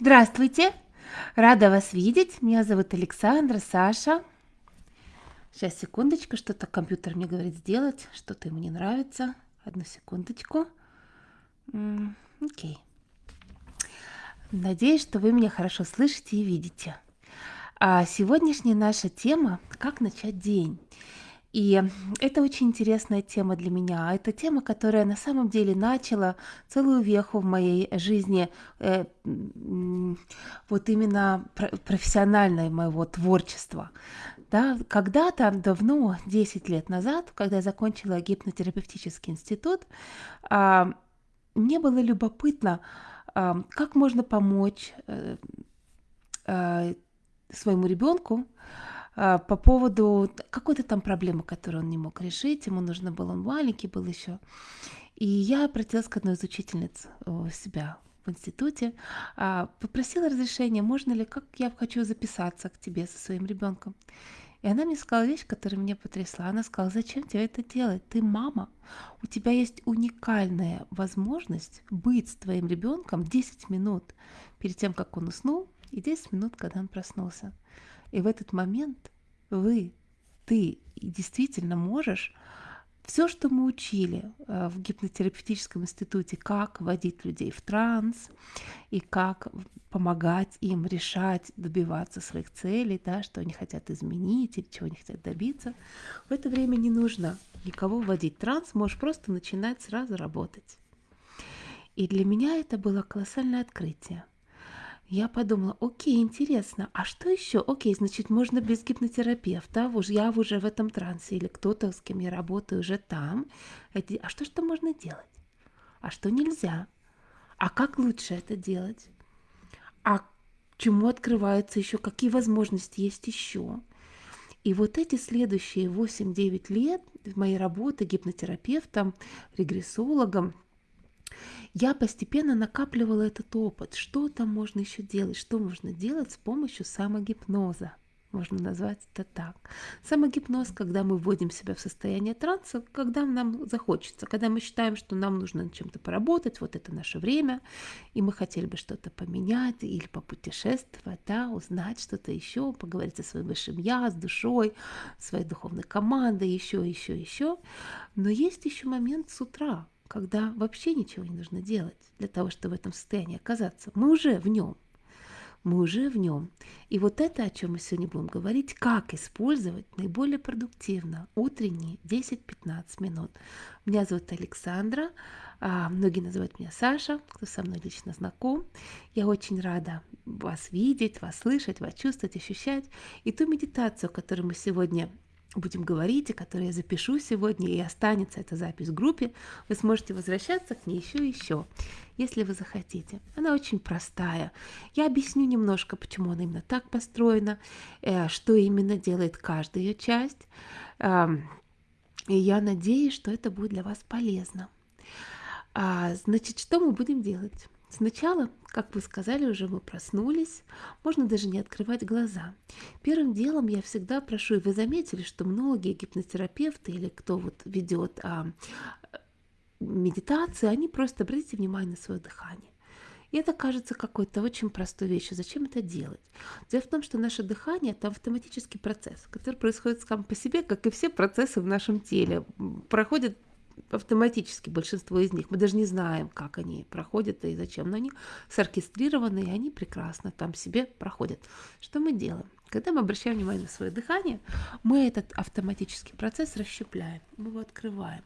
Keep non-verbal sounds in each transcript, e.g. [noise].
Здравствуйте! Рада вас видеть. Меня зовут Александра, Саша. Сейчас, секундочку, что-то компьютер мне говорит сделать, что-то ему не нравится. Одну секундочку. Окей. Надеюсь, что вы меня хорошо слышите и видите. А сегодняшняя наша тема – как начать день. И это очень интересная тема для меня. Это тема, которая на самом деле начала целую веху в моей жизни, э, вот именно профессиональное моего творчества. Да, когда-то давно, 10 лет назад, когда я закончила гипнотерапевтический институт, э, мне было любопытно, э, как можно помочь э, э, своему ребенку а, по поводу какой-то там проблемы, которую он не мог решить, ему нужно было, он маленький был еще. И я обратилась к одной из учительниц у себя в институте, а, попросила разрешения, можно ли, как я хочу записаться к тебе со своим ребенком. И она мне сказала вещь, которая меня потрясла. Она сказала, зачем тебе это делать? Ты мама. У тебя есть уникальная возможность быть с твоим ребенком 10 минут перед тем, как он уснул, и 10 минут, когда он проснулся. И в этот момент вы, ты действительно можешь все, что мы учили э, в гипнотерапевтическом институте, как вводить людей в транс и как помогать им решать, добиваться своих целей, да, что они хотят изменить или чего они хотят добиться, в это время не нужно никого вводить в транс, можешь просто начинать сразу работать. И для меня это было колоссальное открытие – я подумала, окей, интересно, а что еще? Окей, значит, можно без гипнотерапевта, я уже в этом трансе, или кто-то, с кем я работаю, уже там. А что что можно делать? А что нельзя? А как лучше это делать? А чему открывается еще? Какие возможности есть еще? И вот эти следующие 8-9 лет моей работы гипнотерапевтом, регрессологом – я постепенно накапливала этот опыт, что там можно еще делать, что можно делать с помощью самогипноза. Можно назвать это так. Самогипноз, когда мы вводим себя в состояние транса, когда нам захочется, когда мы считаем, что нам нужно над чем-то поработать, вот это наше время, и мы хотели бы что-то поменять или попутешествовать, да, узнать что-то еще, поговорить со своим высшим я, с душой, своей духовной командой, еще, еще, еще. Но есть еще момент с утра, когда вообще ничего не нужно делать для того, чтобы в этом состоянии оказаться. Мы уже в нем. Мы уже в нем. И вот это, о чем мы сегодня будем говорить, как использовать наиболее продуктивно утренние 10-15 минут. Меня зовут Александра, а многие называют меня Саша, кто со мной лично знаком. Я очень рада вас видеть, вас слышать, вас чувствовать, ощущать. И ту медитацию, которую мы сегодня будем говорить, и которые я запишу сегодня, и останется эта запись в группе, вы сможете возвращаться к ней еще и еще, если вы захотите. Она очень простая. Я объясню немножко, почему она именно так построена, э, что именно делает каждая ее часть. И я надеюсь, что это будет для вас полезно. А, значит, что мы будем делать? Сначала, как вы сказали, уже мы проснулись, можно даже не открывать глаза. Первым делом я всегда прошу, и вы заметили, что многие гипнотерапевты или кто вот ведет а, медитации, они просто обратите внимание на свое дыхание. И это кажется какой-то очень простой вещью. Зачем это делать? Дело в том, что наше дыхание – это автоматический процесс, который происходит сам по себе, как и все процессы в нашем теле. Проходит автоматически большинство из них. Мы даже не знаем, как они проходят и зачем, но они соркестрированы, и они прекрасно там себе проходят. Что мы делаем? Когда мы обращаем внимание на свое дыхание, мы этот автоматический процесс расщепляем, мы его открываем.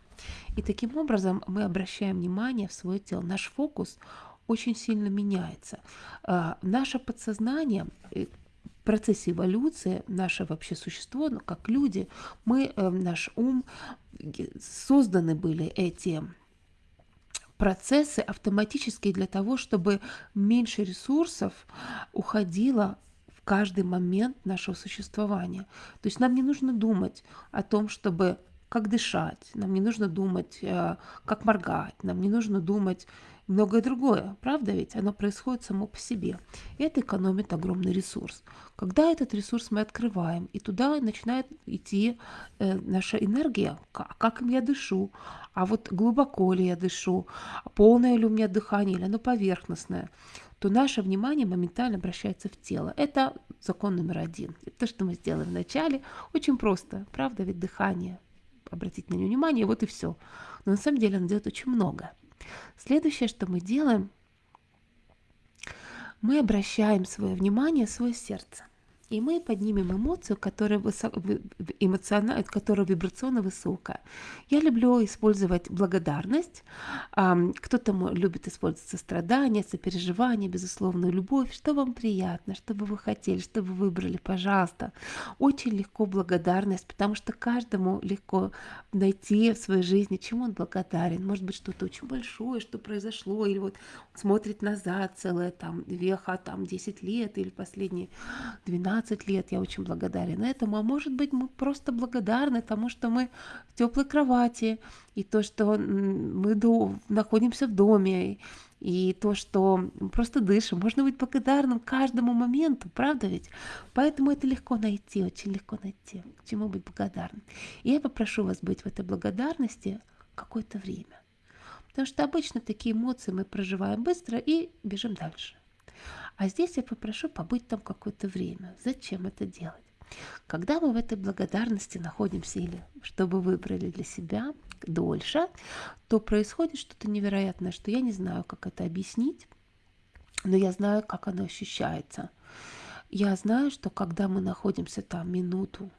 И таким образом мы обращаем внимание в свое тело. Наш фокус очень сильно меняется. А, наше подсознание э, в процессе эволюции наше вообще существо, ну, как люди, мы, э, наш ум, созданы были эти процессы автоматически для того, чтобы меньше ресурсов уходило в каждый момент нашего существования. То есть нам не нужно думать о том, чтобы как дышать, нам не нужно думать, э, как моргать, нам не нужно думать многое другое. Правда ведь? Оно происходит само по себе. И это экономит огромный ресурс. Когда этот ресурс мы открываем, и туда начинает идти э, наша энергия, как, как я дышу, а вот глубоко ли я дышу, полное ли у меня дыхание, или оно поверхностное, то наше внимание моментально обращается в тело. Это закон номер один. Это то, что мы сделали вначале. Очень просто. Правда, ведь дыхание. Обратить на него внимание, вот и все. Но на самом деле оно делает очень много. Следующее, что мы делаем, мы обращаем свое внимание свое сердце и мы поднимем эмоцию, которая, высоко, эмоционально, которая вибрационно высокая. Я люблю использовать благодарность, кто-то любит использовать сострадание, сопереживание, безусловную любовь, что вам приятно, что бы вы хотели, что вы выбрали, пожалуйста. Очень легко благодарность, потому что каждому легко найти в своей жизни, чему он благодарен. Может быть, что-то очень большое, что произошло, или вот смотрит назад целое там веха, там 10 лет, или последние 12 15 лет, я очень благодарен этому, а может быть мы просто благодарны тому, что мы в теплой кровати, и то, что мы находимся в доме, и то, что просто дышим. Можно быть благодарным каждому моменту, правда ведь? Поэтому это легко найти, очень легко найти, к чему быть благодарным. И я попрошу вас быть в этой благодарности какое-то время. Потому что обычно такие эмоции мы проживаем быстро и бежим дальше. А здесь я попрошу побыть там какое-то время. Зачем это делать? Когда мы в этой благодарности находимся или чтобы выбрали для себя дольше, то происходит что-то невероятное, что я не знаю, как это объяснить, но я знаю, как оно ощущается. Я знаю, что когда мы находимся там минуту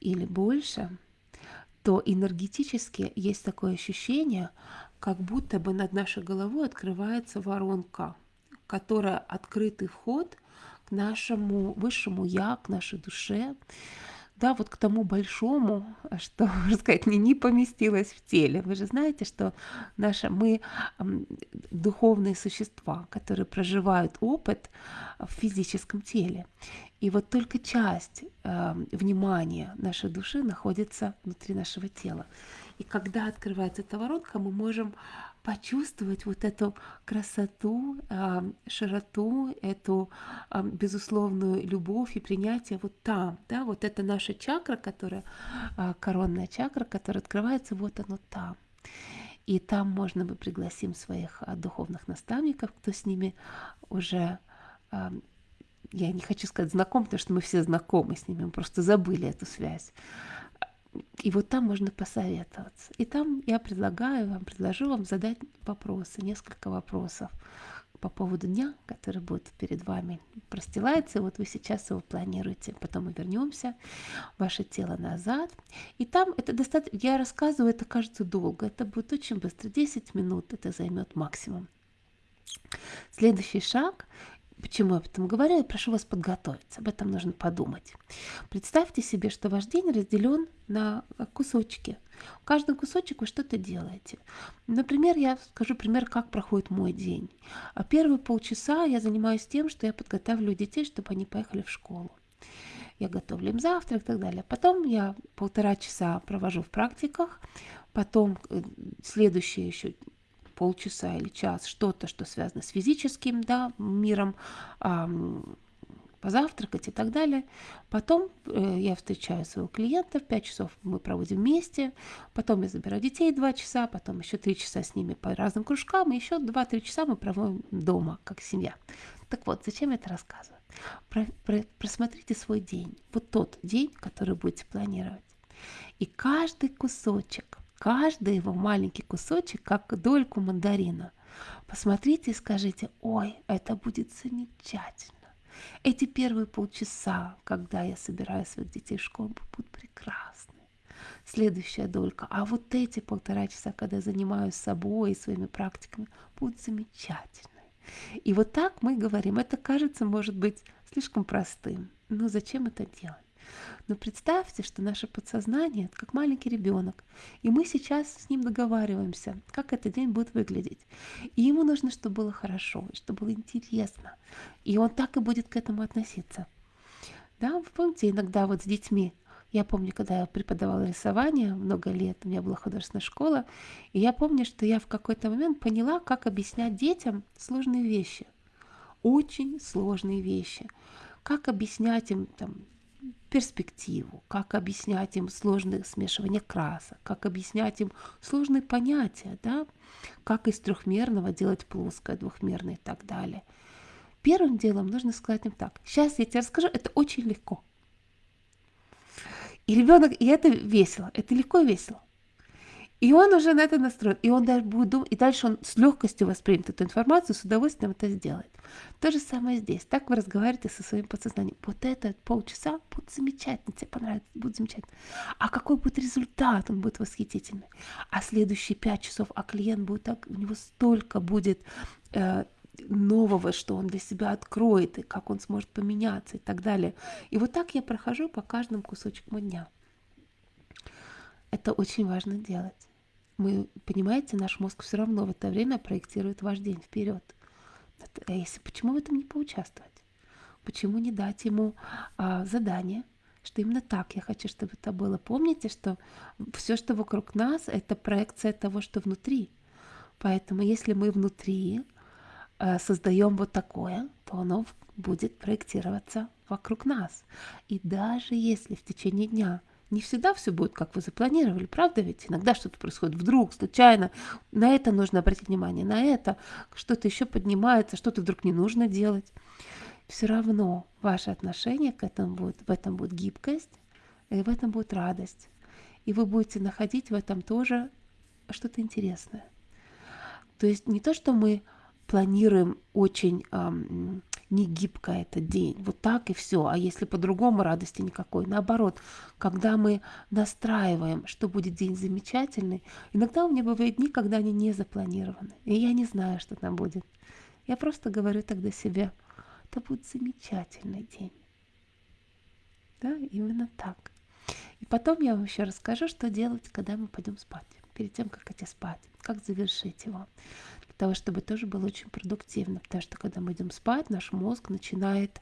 или больше, то энергетически есть такое ощущение, как будто бы над нашей головой открывается воронка – которая открытый вход к нашему высшему я, к нашей душе, да, вот к тому большому, что, [laughs] можно сказать, не, не поместилось в теле. Вы же знаете, что наша, мы духовные существа, которые проживают опыт в физическом теле. И вот только часть э, внимания нашей души находится внутри нашего тела. И когда открывается эта воронка, мы можем почувствовать вот эту красоту, а, широту, эту а, безусловную любовь и принятие вот там, да, вот это наша чакра, которая, а, коронная чакра, которая открывается, вот оно там. И там можно мы пригласим своих духовных наставников, кто с ними уже я не хочу сказать знаком, потому что мы все знакомы с ними, мы просто забыли эту связь. И вот там можно посоветоваться. И там я предлагаю вам, предложу вам задать вопросы, несколько вопросов по поводу дня, который будет перед вами простилается. Вот вы сейчас его планируете. Потом мы вернемся, ваше тело назад. И там это достаточно, я рассказываю, это кажется долго. Это будет очень быстро. 10 минут это займет максимум. Следующий шаг Почему я об этом говорю? Я прошу вас подготовиться. Об этом нужно подумать. Представьте себе, что ваш день разделен на кусочки. В каждом кусочек вы что-то делаете. Например, я скажу пример, как проходит мой день. А первые полчаса я занимаюсь тем, что я подготавливаю детей, чтобы они поехали в школу. Я готовлю им завтрак и так далее. Потом я полтора часа провожу в практиках. Потом э, следующие еще полчаса или час что-то, что связано с физическим да, миром, позавтракать и так далее. Потом э, я встречаю своего клиента, в 5 часов мы проводим вместе, потом я забираю детей 2 часа, потом еще 3 часа с ними по разным кружкам, и еще 2-3 часа мы проводим дома, как семья. Так вот, зачем я это рассказываю? Про, про, просмотрите свой день, вот тот день, который будете планировать. И каждый кусочек каждый его маленький кусочек, как дольку мандарина. Посмотрите и скажите, ой, это будет замечательно. Эти первые полчаса, когда я собираю своих детей в школу, будут прекрасны. Следующая долька, а вот эти полтора часа, когда я занимаюсь собой и своими практиками, будут замечательны. И вот так мы говорим, это кажется, может быть, слишком простым. Но зачем это делать? Но представьте, что наше подсознание это как маленький ребенок, и мы сейчас с ним договариваемся, как этот день будет выглядеть. И ему нужно, чтобы было хорошо, чтобы было интересно. И он так и будет к этому относиться. Да, вы помните, иногда вот с детьми я помню, когда я преподавала рисование много лет, у меня была художественная школа, и я помню, что я в какой-то момент поняла, как объяснять детям сложные вещи. Очень сложные вещи. Как объяснять им там, перспективу, как объяснять им сложные смешивания красок, как объяснять им сложные понятия, да, как из трехмерного делать плоское, двухмерное и так далее. Первым делом нужно сказать им так. Сейчас я тебе расскажу, это очень легко. И ребенок, и это весело, это легко и весело. И он уже на это настроен, и он даже будет думать, и дальше он с легкостью воспримет эту информацию, с удовольствием это сделает. То же самое здесь. Так вы разговариваете со своим подсознанием. Вот это полчаса будет замечательно, тебе понравится, будет замечательно. А какой будет результат? Он будет восхитительный. А следующие пять часов, а клиент будет так, у него столько будет э, нового, что он для себя откроет, и как он сможет поменяться и так далее. И вот так я прохожу по каждому кусочку дня. Это очень важно делать. Мы, понимаете, наш мозг все равно в это время проектирует ваш день вперед. А если почему в этом не поучаствовать? Почему не дать ему а, задание, что именно так я хочу, чтобы это было? Помните, что все, что вокруг нас, это проекция того, что внутри. Поэтому если мы внутри а, создаем вот такое, то оно будет проектироваться вокруг нас. И даже если в течение дня не всегда все будет, как вы запланировали, правда ведь? Иногда что-то происходит вдруг, случайно. На это нужно обратить внимание, на это что-то еще поднимается, что-то вдруг не нужно делать. Все равно ваше отношение к этому будет, в этом будет гибкость, и в этом будет радость. И вы будете находить в этом тоже что-то интересное. То есть не то, что мы планируем очень эм, не гибко этот день, вот так и все. А если по-другому радости никакой, наоборот, когда мы настраиваем, что будет день замечательный, иногда у меня бывают дни, когда они не запланированы, и я не знаю, что там будет. Я просто говорю тогда себе, это будет замечательный день. Да, именно так. И потом я вам еще расскажу, что делать, когда мы пойдем спать, перед тем, как идти спать, как завершить его того, чтобы тоже было очень продуктивно. Потому что когда мы идем спать, наш мозг начинает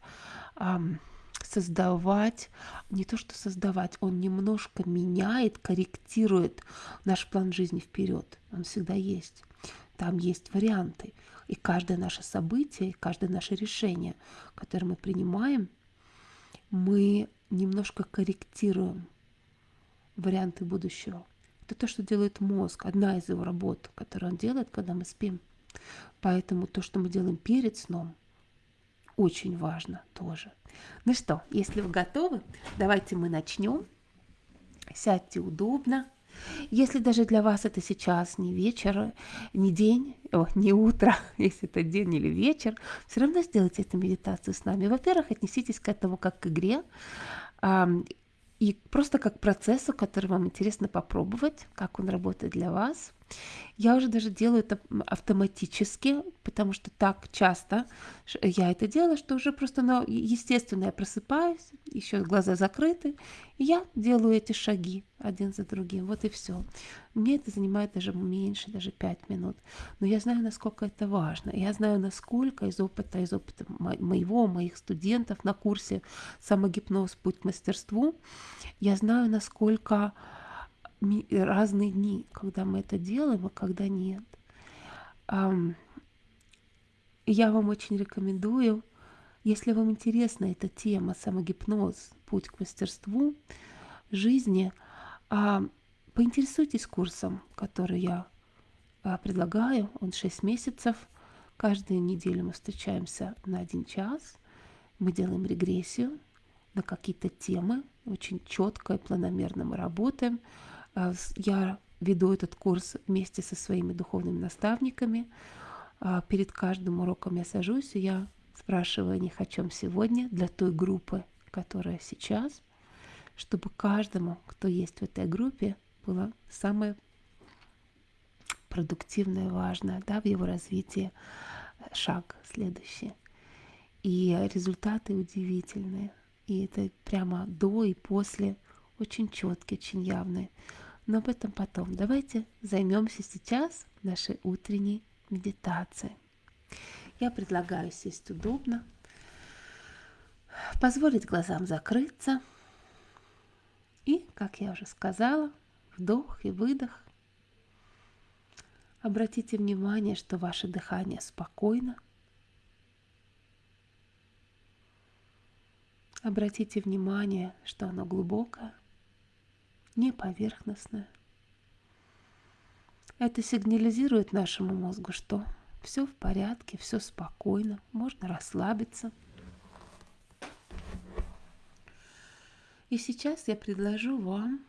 эм, создавать, не то что создавать, он немножко меняет, корректирует наш план жизни вперед. Он всегда есть. Там есть варианты. И каждое наше событие, каждое наше решение, которое мы принимаем, мы немножко корректируем варианты будущего. Это то, что делает мозг, одна из его работ, которую он делает, когда мы спим. Поэтому то, что мы делаем перед сном, очень важно тоже. Ну что, если вы готовы, давайте мы начнем. Сядьте удобно. Если даже для вас это сейчас не вечер, не день, о, не утро, [laughs] если это день или вечер, все равно сделайте эту медитацию с нами. Во-первых, отнеситесь к этому как к игре и просто как процессу, который вам интересно попробовать, как он работает для вас. Я уже даже делаю это автоматически, потому что так часто я это делаю, что уже просто, ну, естественно, я просыпаюсь, еще глаза закрыты, и я делаю эти шаги один за другим. Вот и все. Мне это занимает даже меньше, даже пять минут. Но я знаю, насколько это важно. Я знаю, насколько из опыта, из опыта моего, моих студентов на курсе самогипноз «Путь к мастерству», я знаю, насколько разные дни, когда мы это делаем, а когда нет. Я вам очень рекомендую, если вам интересна эта тема самогипноз, путь к мастерству жизни, а, поинтересуйтесь курсом, который я а, предлагаю. Он 6 месяцев. Каждую неделю мы встречаемся на один час. Мы делаем регрессию на какие-то темы. Очень четко и планомерно мы работаем. А, я веду этот курс вместе со своими духовными наставниками. А, перед каждым уроком я сажусь, и я спрашиваю них, о чем сегодня для той группы, которая сейчас, чтобы каждому, кто есть в этой группе, было самое продуктивное, важное да, в его развитии шаг следующий. И результаты удивительные. И это прямо до и после очень четкие, очень явные но об этом потом. Давайте займемся сейчас нашей утренней медитацией. Я предлагаю сесть удобно, позволить глазам закрыться и, как я уже сказала, вдох и выдох. Обратите внимание, что ваше дыхание спокойно. Обратите внимание, что оно глубокое, не поверхностное. Это сигнализирует нашему мозгу, что все в порядке, все спокойно, можно расслабиться. И сейчас я предложу вам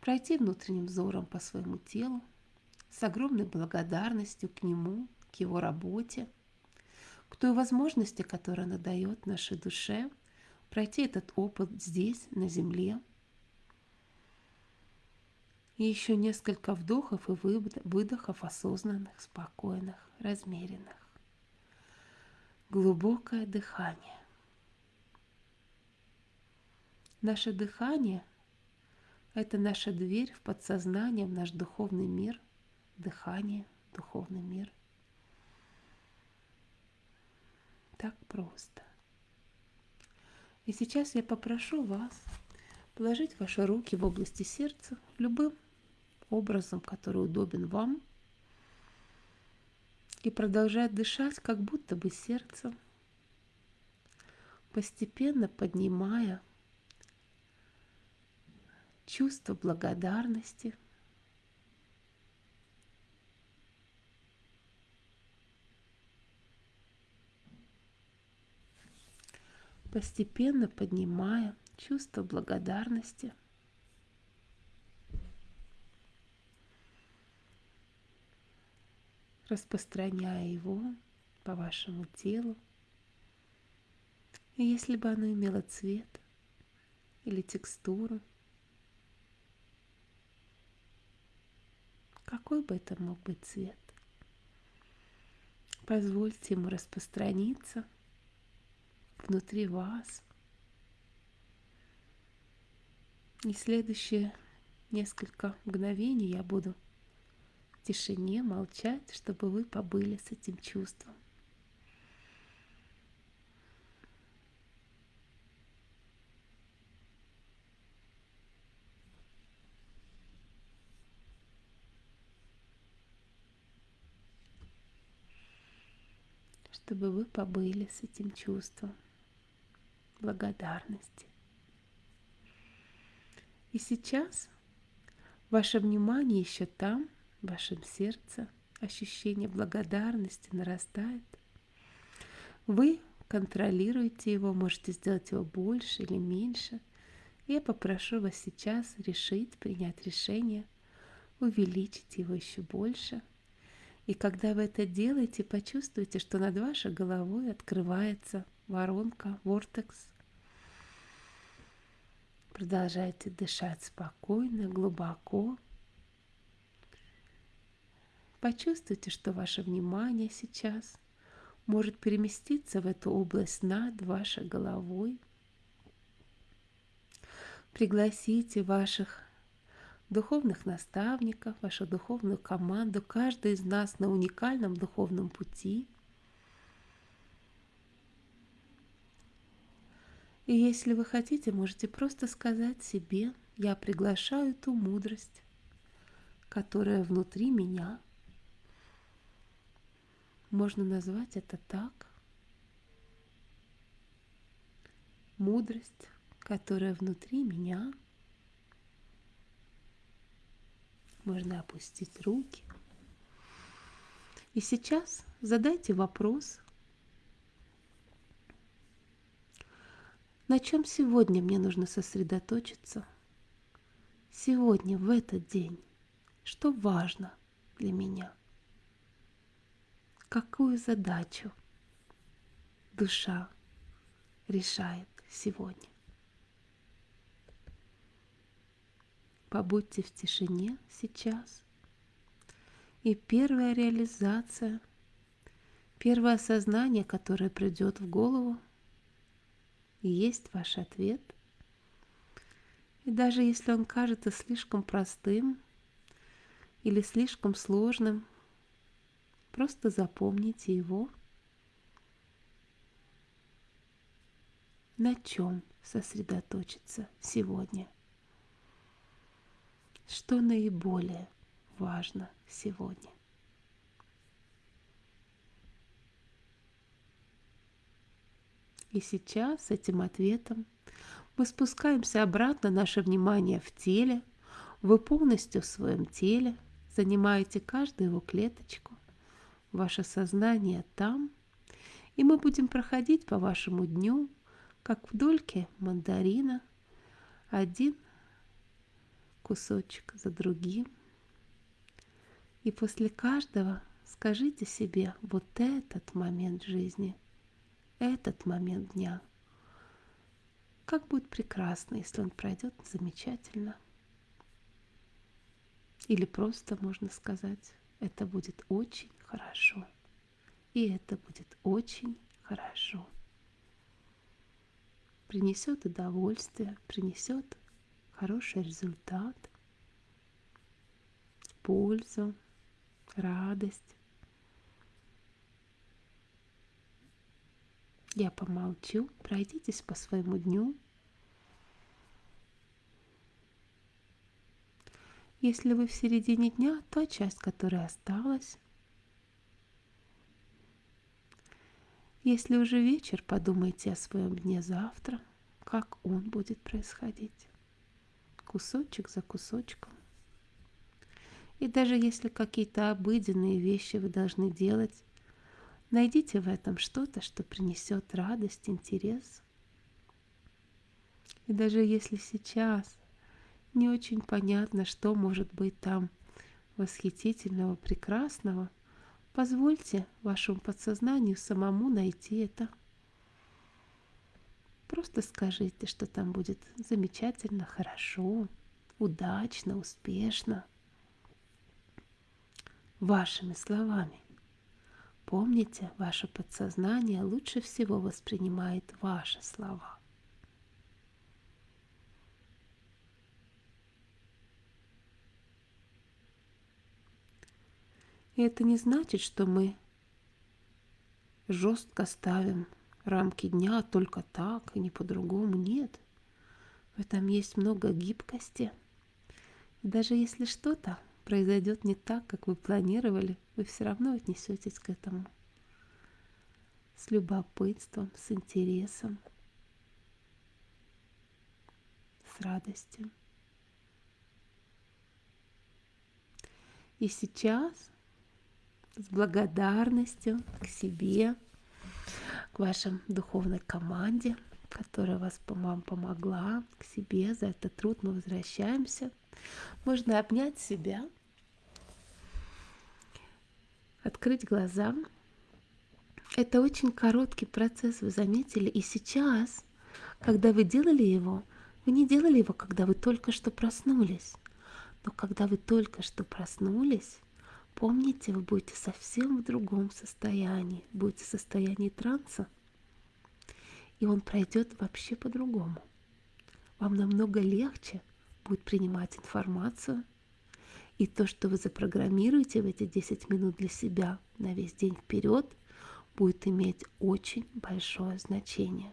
пройти внутренним взором по своему телу с огромной благодарностью к нему, к его работе, к той возможности, которую она дает нашей душе, пройти этот опыт здесь, на земле. И еще несколько вдохов и выдохов осознанных, спокойных, размеренных. Глубокое дыхание. Наше дыхание – это наша дверь в подсознание, в наш духовный мир, дыхание, духовный мир. Так просто. И сейчас я попрошу вас положить ваши руки в области сердца любым образом, который удобен вам, и продолжать дышать, как будто бы сердцем, постепенно поднимая чувство благодарности. Постепенно поднимая чувство благодарности. распространяя его по вашему телу. И если бы оно имело цвет или текстуру – какой бы это мог быть цвет. Позвольте ему распространиться внутри вас. И следующие несколько мгновений я буду в тишине молчать, чтобы вы побыли с этим чувством. чтобы вы побыли с этим чувством благодарности. И сейчас ваше внимание еще там, в вашем сердце, ощущение благодарности нарастает. Вы контролируете его, можете сделать его больше или меньше. Я попрошу вас сейчас решить, принять решение, увеличить его еще больше – и когда вы это делаете, почувствуйте, что над вашей головой открывается воронка, вортекс. Продолжайте дышать спокойно, глубоко. Почувствуйте, что ваше внимание сейчас может переместиться в эту область над вашей головой. Пригласите ваших духовных наставников, вашу духовную команду, каждый из нас на уникальном духовном пути. И если вы хотите, можете просто сказать себе, я приглашаю ту мудрость, которая внутри меня. Можно назвать это так. Мудрость, которая внутри меня – Можно опустить руки. И сейчас задайте вопрос, на чем сегодня мне нужно сосредоточиться? Сегодня, в этот день, что важно для меня? Какую задачу душа решает сегодня? Побудьте в тишине сейчас. И первая реализация, первое осознание, которое придет в голову, и есть ваш ответ. И даже если он кажется слишком простым или слишком сложным, просто запомните его. На чем сосредоточиться сегодня? что наиболее важно сегодня. И сейчас с этим ответом мы спускаемся обратно наше внимание в теле. Вы полностью в своем теле, занимаете каждую его клеточку. Ваше сознание там. И мы будем проходить по вашему дню, как в дольке мандарина, один кусочек за другим. И после каждого скажите себе вот этот момент жизни, этот момент дня – как будет прекрасно, если он пройдет замечательно. Или просто можно сказать, это будет очень хорошо. И это будет очень хорошо. Принесет удовольствие, принесет хороший результат, пользу, радость. Я помолчу, пройдитесь по своему дню. Если вы в середине дня, та часть, которая осталась. Если уже вечер, подумайте о своем дне завтра, как он будет происходить. Кусочек за кусочком. И даже если какие-то обыденные вещи вы должны делать, Найдите в этом что-то, что принесет радость, интерес. И даже если сейчас не очень понятно, что может быть там восхитительного, прекрасного, позвольте вашему подсознанию самому найти это. Просто скажите, что там будет замечательно, хорошо, удачно, успешно. Вашими словами. Помните, ваше подсознание лучше всего воспринимает ваши слова. И это не значит, что мы жестко ставим рамки дня только так и не по-другому. Нет. В этом есть много гибкости. И даже если что-то произойдет не так, как вы планировали, вы все равно отнесетесь к этому с любопытством, с интересом, с радостью. И сейчас с благодарностью к себе, к вашей духовной команде, которая вас вам помогла, к себе за этот труд мы возвращаемся. Можно обнять себя открыть глаза. Это очень короткий процесс, вы заметили. И сейчас, когда вы делали его, вы не делали его, когда вы только что проснулись. Но когда вы только что проснулись, помните, вы будете совсем в другом состоянии, будете в состоянии транса. И он пройдет вообще по-другому. Вам намного легче будет принимать информацию, и то, что вы запрограммируете в эти 10 минут для себя на весь день вперед, будет иметь очень большое значение.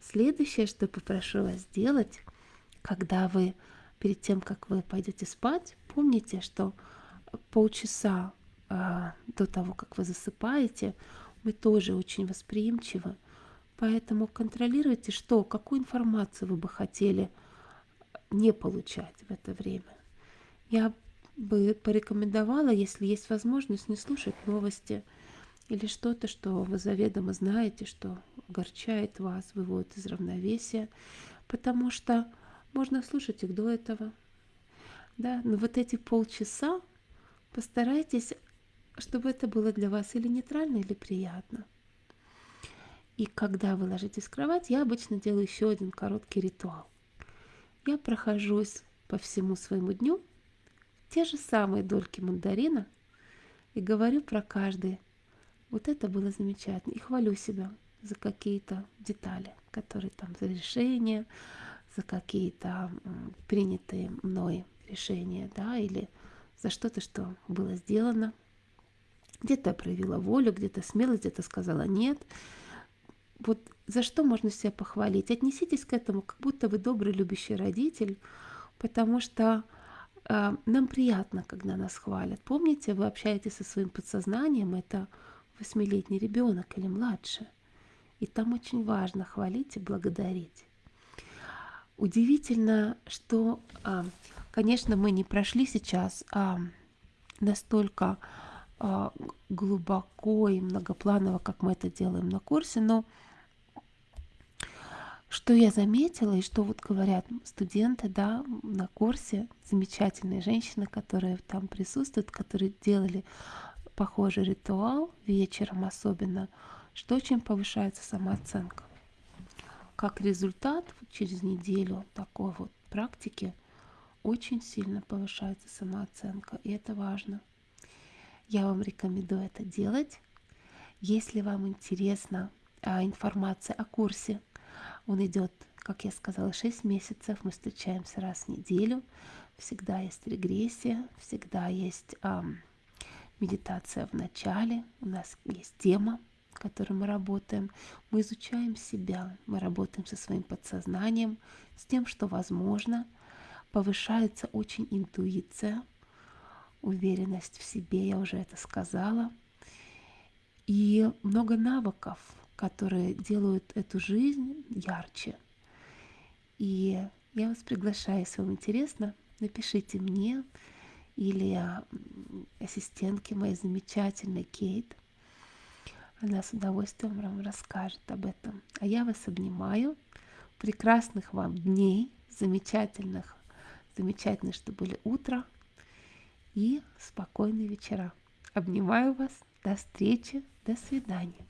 Следующее, что попрошу вас сделать, когда вы перед тем, как вы пойдете спать, помните, что полчаса э, до того, как вы засыпаете, мы тоже очень восприимчивы. Поэтому контролируйте, что, какую информацию вы бы хотели не получать в это время. Я бы порекомендовала, если есть возможность, не слушать новости или что-то, что вы заведомо знаете, что огорчает вас, выводит из равновесия, потому что можно слушать их до этого. Да? Но вот эти полчаса постарайтесь, чтобы это было для вас или нейтрально, или приятно. И когда вы ложитесь в кровать, я обычно делаю еще один короткий ритуал. Я прохожусь по всему своему дню те же самые дольки мандарина и говорю про каждый. Вот это было замечательно. И хвалю себя за какие-то детали, которые там за решения, за какие-то принятые мной решения, да, или за что-то, что было сделано. Где-то проявила волю, где-то смелость, где-то сказала нет. Вот за что можно себя похвалить? Отнеситесь к этому, как будто вы добрый, любящий родитель, потому что а, нам приятно, когда нас хвалят. Помните, вы общаетесь со своим подсознанием, это восьмилетний ребенок или младше. И там очень важно хвалить и благодарить. Удивительно, что, а, конечно, мы не прошли сейчас а, настолько а, глубоко и многопланово, как мы это делаем на курсе, но что я заметила и что вот говорят студенты, да, на курсе, замечательные женщины, которые там присутствуют, которые делали похожий ритуал вечером особенно, что очень повышается самооценка. Как результат, через неделю такой вот практики очень сильно повышается самооценка, и это важно. Я вам рекомендую это делать. Если вам интересна а, информация о курсе, он идет, как я сказала, 6 месяцев. Мы встречаемся раз в неделю. Всегда есть регрессия, всегда есть а, медитация в начале. У нас есть тема, которой мы работаем. Мы изучаем себя, мы работаем со своим подсознанием, с тем, что возможно. Повышается очень интуиция, уверенность в себе, я уже это сказала. И много навыков, которые делают эту жизнь ярче. И я вас приглашаю, если вам интересно, напишите мне или ассистентке моей замечательной Кейт. Она с удовольствием вам расскажет об этом. А я вас обнимаю. Прекрасных вам дней, замечательных, замечательно, что были утро и спокойные вечера. Обнимаю вас. До встречи. До свидания.